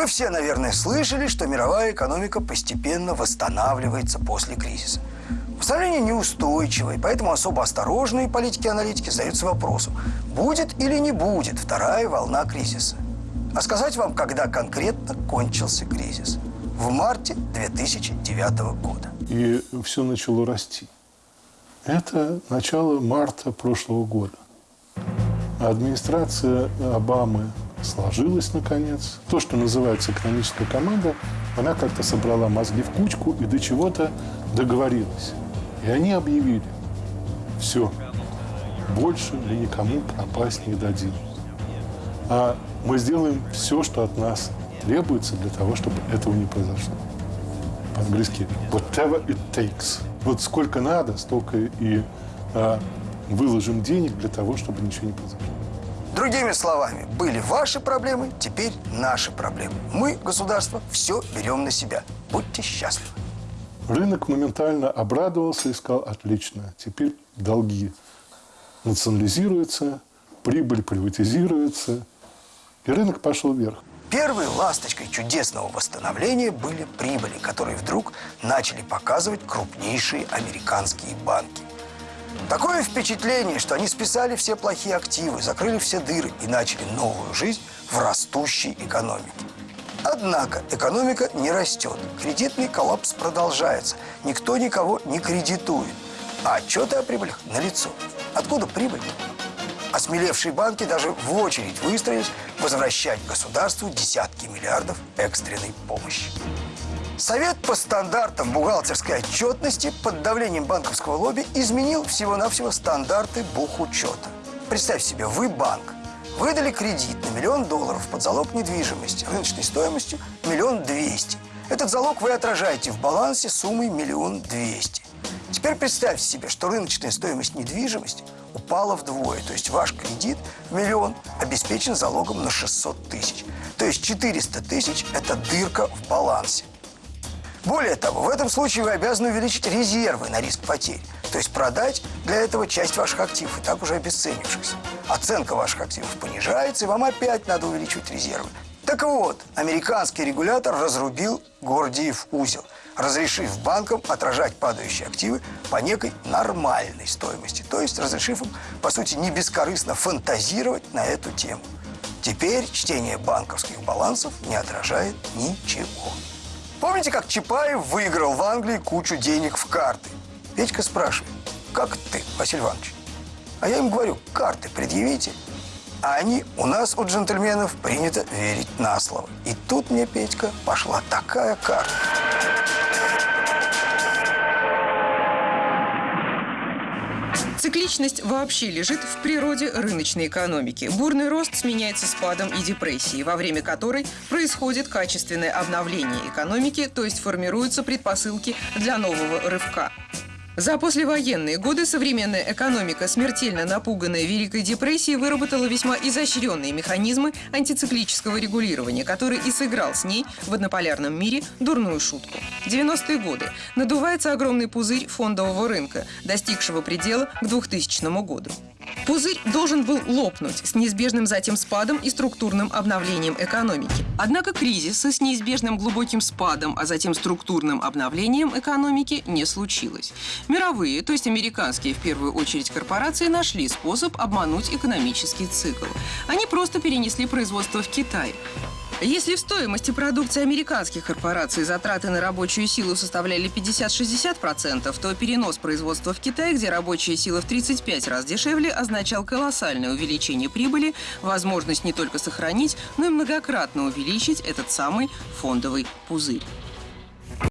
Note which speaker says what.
Speaker 1: Вы все, наверное, слышали, что мировая экономика постепенно восстанавливается после кризиса. Восстановление неустойчивое, поэтому особо осторожные политики-аналитики задаются вопросом, будет или не будет вторая волна кризиса. А сказать вам, когда конкретно кончился кризис? В марте 2009 года.
Speaker 2: И все начало расти. Это начало марта прошлого года. Администрация Обамы сложилась наконец. То, что называется экономическая команда, она как-то собрала мозги в кучку и до чего-то договорилась. И они объявили, все, больше мы никому пропасть не дадим. А мы сделаем все, что от нас требуется для того, чтобы этого не произошло. По-английски whatever it takes. Вот сколько надо, столько и а, выложим денег для того, чтобы ничего не произошло.
Speaker 1: Другими словами, были ваши проблемы, теперь наши проблемы. Мы, государство, все берем на себя. Будьте счастливы.
Speaker 2: Рынок моментально обрадовался и сказал, отлично, теперь долги национализируются, прибыль приватизируется, и рынок пошел вверх.
Speaker 1: Первой ласточкой чудесного восстановления были прибыли, которые вдруг начали показывать крупнейшие американские банки. Такое впечатление, что они списали все плохие активы, закрыли все дыры и начали новую жизнь в растущей экономике. Однако экономика не растет, кредитный коллапс продолжается, никто никого не кредитует, а отчеты о прибылях налицо. Откуда прибыль? Осмелевшие банки даже в очередь выстроились возвращать государству десятки миллиардов экстренной помощи. Совет по стандартам бухгалтерской отчетности под давлением банковского лобби изменил всего-навсего стандарты бухучета. Представь себе, вы банк, выдали кредит на миллион долларов под залог недвижимости рыночной стоимостью миллион двести. Этот залог вы отражаете в балансе суммой миллион двести. Теперь представьте себе, что рыночная стоимость недвижимости упала вдвое. То есть ваш кредит в миллион обеспечен залогом на 600 тысяч. То есть 400 тысяч – это дырка в балансе. Более того, в этом случае вы обязаны увеличить резервы на риск потерь. То есть продать для этого часть ваших активов, и так уже обесценившихся. Оценка ваших активов понижается, и вам опять надо увеличивать резервы. Так вот, американский регулятор разрубил Гордиев узел, разрешив банкам отражать падающие активы по некой нормальной стоимости. То есть разрешив им, по сути, не бескорыстно фантазировать на эту тему. Теперь чтение банковских балансов не отражает ничего. Помните, как Чапаев выиграл в Англии кучу денег в карты? Петька спрашивает, как ты, Василий Иванович? А я им говорю, карты предъявите. А они, у нас, у джентльменов, принято верить на слово. И тут мне, Петька, пошла такая карта.
Speaker 3: Цикличность вообще лежит в природе рыночной экономики. Бурный рост сменяется спадом и депрессией, во время которой происходит качественное обновление экономики, то есть формируются предпосылки для нового рывка. За послевоенные годы современная экономика, смертельно напуганная Великой депрессией, выработала весьма изощренные механизмы антициклического регулирования, который и сыграл с ней в однополярном мире дурную шутку. 90-е годы. Надувается огромный пузырь фондового рынка, достигшего предела к 2000 году. Пузырь должен был лопнуть с неизбежным затем спадом и структурным обновлением экономики. Однако кризиса с неизбежным глубоким спадом, а затем структурным обновлением экономики не случилось. Мировые, то есть американские в первую очередь корпорации, нашли способ обмануть экономический цикл. Они просто перенесли производство в Китай. Если в стоимости продукции американских корпораций затраты на рабочую силу составляли 50-60%, то перенос производства в Китай, где рабочая сила в 35 раз дешевле, означал колоссальное увеличение прибыли, возможность не только сохранить, но и многократно увеличить этот самый фондовый пузырь.